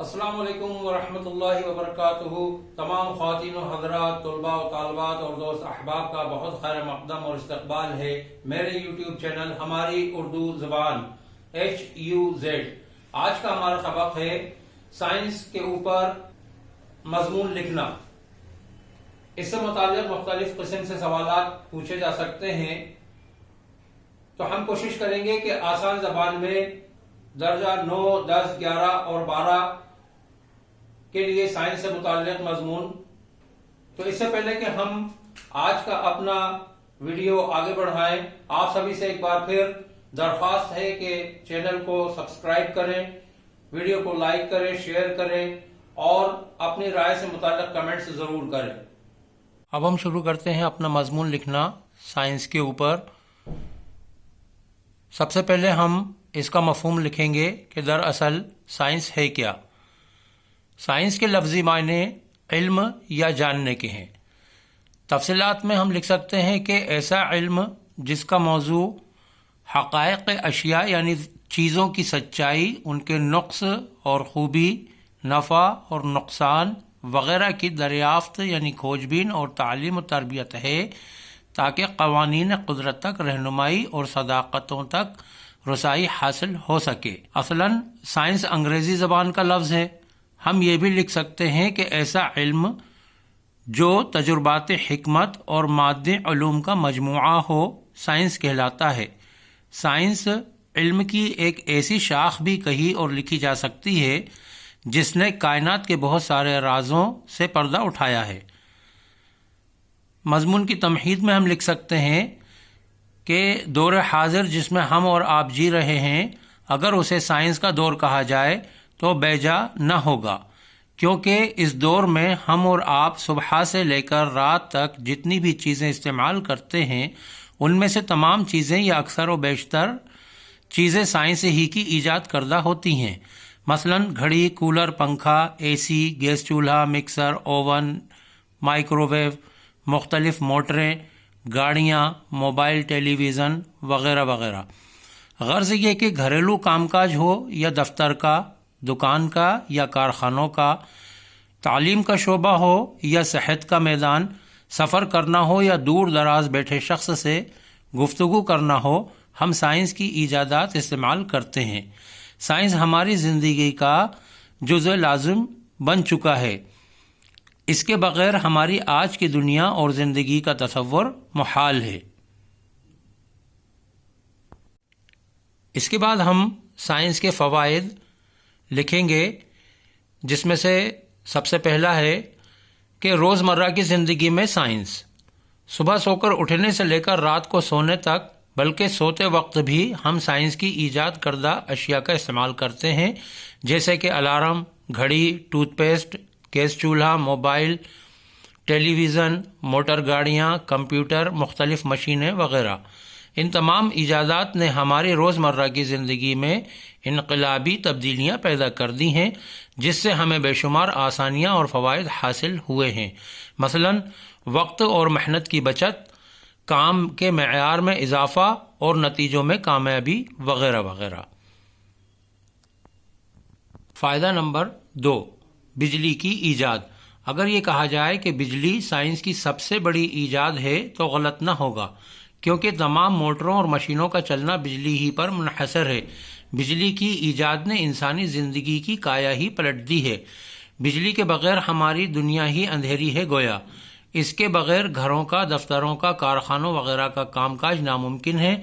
السلام علیکم ورحمۃ اللہ وبرکاتہ۔ تمام خواتین و حضرات، طلباء و طالبات اور دوست احباب کا بہت خیر مقدم اور استقبال ہے میرے یوٹیوب چینل ہماری اردو زبان ایچ یو زیڈ آج کا ہمارا سبق ہے سائنس کے اوپر مضمون لکھنا۔ اس سے متعلق مختلف قسم سے سوالات پوچھے جا سکتے ہیں۔ تو ہم کوشش کریں گے کہ آسان زبان میں درجہ نو، دس، گیارہ اور بارہ کے لیے سائنس سے متعلق مضمون۔ تو اس سے پہلے کہ ہم آج کا اپنا ویڈیو آگے بڑھائیں، آپ سبھی سے ایک بار پھر درخواست ہے کہ چینل کو سبسکرائب کریں، ویڈیو کو لائک کریں، شیئر کریں اور اپنی رائے سے متعلق کمنٹس ضرور کریں۔ اب ہم شروع کرتے ہیں اپنا مضمون لکھنا سائنس کے اوپر۔ سب سے پہلے ہم اس کا مفہوم لکھیں گے کہ دراصل سائنس ہے کیا۔ سائنس کے لفظی معنی علم یا جاننے کے ہیں۔ تفصیلات میں ہم لکھ سکتے ہیں کہ ایسا علم جس کا موضوع حقائق اشیاء یعنی چیزوں کی سچائی، ان کے نقص اور خوبی، نفع اور نقصان وغیرہ کی دریافت یعنی کھوج بین اور تعلیم و تربیت ہے، تاکہ قوانین قدرت تک، رہنمائی اور صداقتوں تک رسائی حاصل ہو سکے۔ اصلاً سائنس انگریزی زبان کا لفظ ہے۔ ہم یہ بھی لکھ سکتے ہیں کہ ایسا علم جو تجربات حکمت اور مادی علوم کا مجموعہ ہو، سائنس کہلاتا ہے۔ سائنس علم کی ایک ایسی شاخ بھی کہی اور لکھی جا سکتی ہے، جس نے کائنات کے بہت سارے رازوں سے پردہ اٹھایا ہے۔ مضمون کی تمہید میں ہم لکھ سکتے ہیں کہ دور حاضر جس میں ہم اور آپ جی رہے ہیں، اگر اسے سائنس کا دور کہا جائے تو بیجا نہ ہوگا، کیونکہ اس دور میں ہم اور آپ صبح سے لے کر رات تک جتنی بھی چیزیں استعمال کرتے ہیں، ان میں سے تمام چیزیں یا اکثر و بیشتر چیزیں سائنس ہی کی ایجاد کردہ ہوتی ہیں۔ مثلا گھڑی، کولر، پنکھا اے سی گیس چولہا، مکسر، اوون مائکرو ویو مختلف موٹریں، گاڑیاں، موبائل ٹیلی ویژن وغیرہ وغیرہ۔ غرض یہ کہ گھریلو کام کاج ہو یا دفتر کا دکان کا یا کارخانوں کا تعلیم کا شعبہ ہو یا صحت کا میدان، سفر کرنا ہو یا دور دراز بیٹھے شخص سے گفتگو کرنا ہو، ہم سائنس کی ایجادات استعمال کرتے ہیں۔ سائنس ہماری زندگی کا جز لازم بن چکا ہے۔ اس کے بغیر ہماری آج کی دنیا اور زندگی کا تصور محال ہے۔ اس کے بعد ہم سائنس کے فوائد لکھیں گے، جس میں سے سب سے پہلا ہے کہ روز مرہ کی زندگی میں سائنس۔ صبح سو کر اٹھنے سے لے کر رات کو سونے تک، بلکہ سوتے وقت بھی ہم سائنس کی ایجاد کردہ اشیاء کا استعمال کرتے ہیں، جیسے کہ الارم، گھڑی، ٹوتھ پیسٹ، گیس چولہا، موبائل، ٹیلی ویژن، موٹر گاڑیاں، کمپیوٹر، مختلف مشینیں وغیرہ۔ ان تمام ایجادات نے ہماری روز مرہ کی زندگی میں انقلابی تبدیلیاں پیدا کر دی ہیں، جس سے ہمیں بے شمار آسانیاں اور فوائد حاصل ہوئے ہیں۔ مثلا، وقت اور محنت کی بچت، کام کے معیار میں اضافہ اور نتیجوں میں کامیابی، وغیرہ وغیرہ۔ فائدہ نمبر دو، بجلی کی ایجاد۔ اگر یہ کہا جائے کہ بجلی سائنس کی سب سے بڑی ایجاد ہے تو غلط نہ ہوگا۔ کیونکہ تمام موٹروں اور مشینوں کا چلنا بجلی ہی پر منحصر ہے۔ بجلی کی ایجاد نے انسانی زندگی کی کایا ہی پلٹ دی ہے۔ بجلی کے بغیر ہماری دنیا ہی اندھیری ہے گویا۔ اس کے بغیر گھروں کا، دفتروں کا، کارخانوں وغیرہ کا کام کاج ناممکن ہے۔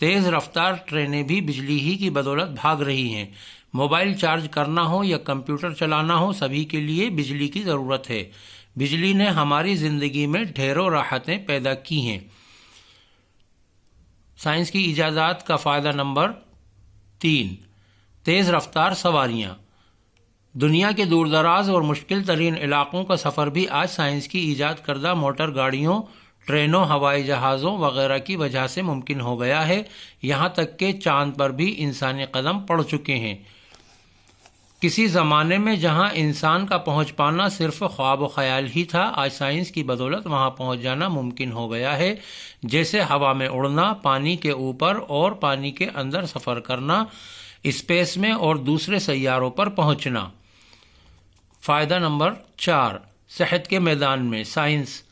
تیز رفتار ٹرینیں بھی بجلی ہی کی بدولت بھاگ رہی ہیں۔ موبائل چارج کرنا ہو یا کمپیوٹر چلانا ہو، سبھی کے لیے بجلی کی ضرورت ہے۔ بجلی نے ہماری زندگی میں ڈھیروں راحتیں پیدا کی ہیں۔ سائنس کی ایجادات کا فائدہ نمبر تین۔ تیز رفتار سواریاں۔ دنیا کے دور دراز اور مشکل ترین علاقوں کا سفر بھی آج سائنس کی ایجاد کردہ موٹر گاڑیوں، ٹرینوں، ہوائی جہازوں وغیرہ کی وجہ سے ممکن ہو گیا ہے۔ یہاں تک کہ چاند پر بھی انسانی قدم پڑ چکے ہیں۔ کسی زمانے میں جہاں انسان کا پہنچ پانا صرف خواب و خیال ہی تھا، آج سائنس کی بدولت وہاں پہنچ جانا ممکن ہو گیا ہے۔ جیسے ہوا میں اڑنا، پانی کے اوپر اور پانی کے اندر سفر کرنا، اسپیس میں اور دوسرے سیاروں پر پہنچنا۔ فائدہ نمبر چار، صحت کے میدان میں، سائنس۔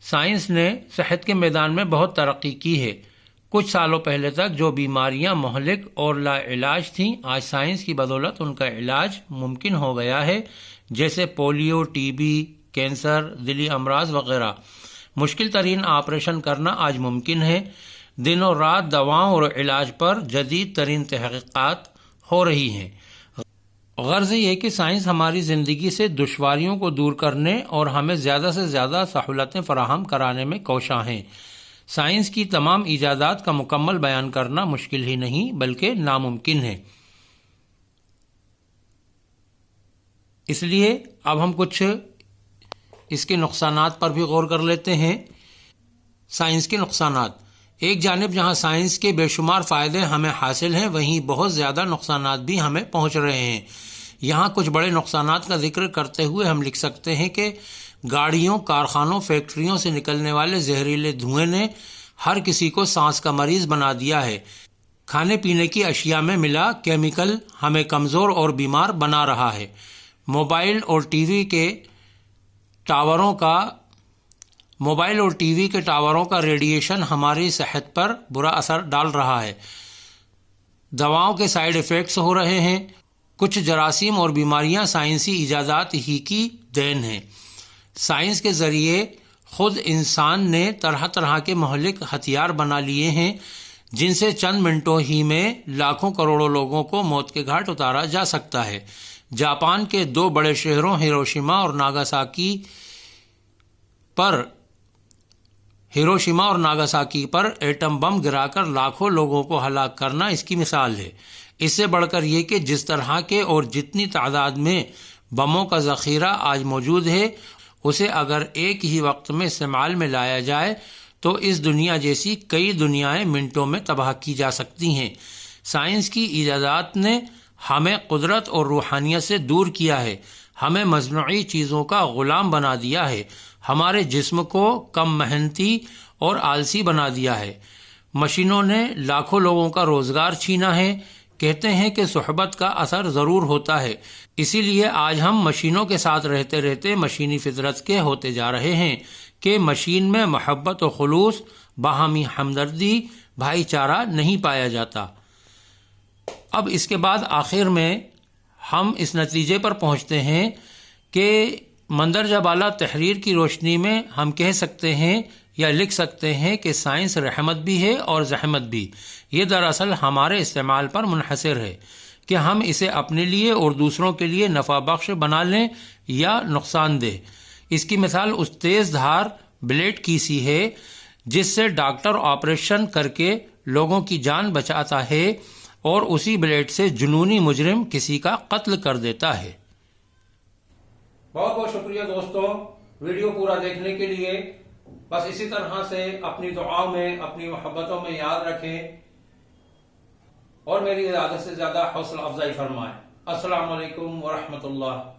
سائنس نے صحت کے میدان میں بہت ترقی کی ہے۔ کچھ سالوں پہلے تک جو بیماریاں مہلک اور لا علاج تھیں، آج سائنس کی بدولت ان کا علاج ممکن ہو گیا ہے، جیسے پولیو، ٹی بی، کینسر، دلی امراض وغیرہ۔ مشکل ترین آپریشن کرنا آج ممکن ہے۔ دن و رات دواؤں اور علاج پر جدید ترین تحقیقات ہو رہی ہیں۔ غرض یہ کہ سائنس ہماری زندگی سے دشواریوں کو دور کرنے اور ہمیں زیادہ سے زیادہ سہولتیں فراہم کرانے میں کوشاں ہیں۔ سائنس کی تمام ایجادات کا مکمل بیان کرنا مشکل ہی نہیں، بلکہ ناممکن ہے۔ اس لیے اب ہم کچھ اس کے نقصانات پر بھی غور کر لیتے ہیں۔ سائنس کے نقصانات۔ ایک جانب جہاں سائنس کے بے شمار فائدے ہمیں حاصل ہیں، وہیں بہت زیادہ نقصانات بھی ہمیں پہنچ رہے ہیں۔ یہاں کچھ بڑے نقصانات کا ذکر کرتے ہوئے ہم لکھ سکتے ہیں کہ گاڑیوں، کارخانوں، فیکٹریوں سے نکلنے والے زہریلے دھوئیں نے ہر کسی کو سانس کا مریض بنا دیا ہے۔ کھانے پینے کی اشیاء میں ملا کیمیکل ہمیں کمزور اور بیمار بنا رہا ہے۔ موبائل اور ٹی وی کے ٹاوروں کا، موبائل اور ٹی وی کے ٹاوروں کا ریڈیشن ہماری صحت پر برا اثر ڈال رہا ہے۔ دواؤں کے سائیڈ افیکٹس ہو رہے ہیں۔ کچھ جراثیم اور بیماریاں سائنسی ایجادات ہی کی دین ہیں۔ سائنس کے ذریعے خود انسان نے طرح طرح کے مہلک ہتھیار بنا لیے ہیں، جن سے چند منٹوں ہی میں لاکھوں کروڑوں لوگوں کو موت کے گھاٹ اتارا جا سکتا ہے۔ جاپان کے دو بڑے شہروں ہیروشیما اور ناگاساکی پر، ہیروشیما اور ناگاساکی پر ایٹم بم گرا کر لاکھوں لوگوں کو ہلاک کرنا اس کی مثال ہے۔ اس سے بڑھ کر یہ کہ جس طرح کے اور جتنی تعداد میں بموں کا ذخیرہ آج موجود ہے اسے اگر ایک ہی وقت میں استعمال میں لایا جائے تو اس دنیا جیسی کئی دنیایں منٹوں میں تباہ کی جا سکتی ہیں۔ سائنس کی ایجادات نے ہمیں قدرت اور روحانیت سے دور کیا ہے۔ ہمیں مصنوعی چیزوں کا غلام بنا دیا ہے۔ ہمارے جسم کو کم محنتی اور آلسی بنا دیا ہے۔ مشینوں نے لاکھوں لوگوں کا روزگار چھینا ہے۔ کہتے ہیں کہ صحبت کا اثر ضرور ہوتا ہے۔ اسی لیے آج ہم مشینوں کے ساتھ رہتے رہتے مشینی فطرت کے ہوتے جا رہے ہیں کہ مشین میں محبت و خلوص، باہمی ہمدردی، بھائی چارہ نہیں پایا جاتا۔ اب اس کے بعد آخر میں ہم اس نتیجے پر پہنچتے ہیں کہ مندرجہ بالا تحریر کی روشنی میں ہم کہہ سکتے ہیں یا لکھ سکتے ہیں کہ سائنس رحمت بھی ہے اور زحمت بھی۔ یہ دراصل ہمارے استعمال پر منحصر ہے کہ ہم اسے اپنے لیے اور دوسروں کے لیے نفع بخش بنا لیں یا نقصان دہ۔ اس کی مثال اس تیز دھار بلیڈ کی سی ہے، جس سے ڈاکٹر آپریشن کر کے لوگوں کی جان بچاتا ہے اور اسی بلیڈ سے جنونی مجرم کسی کا قتل کر دیتا ہے۔ بہت بہت شکریہ دوستوں ویڈیو پورا دیکھنے کے لیے۔ بس اسی طرح سے اپنی دعاؤں میں، اپنی محبتوں میں یاد رکھیں اور میری زیادہ سے زیادہ حوصلہ افزائی فرمائیں۔ السلام علیکم ورحمۃ اللہ۔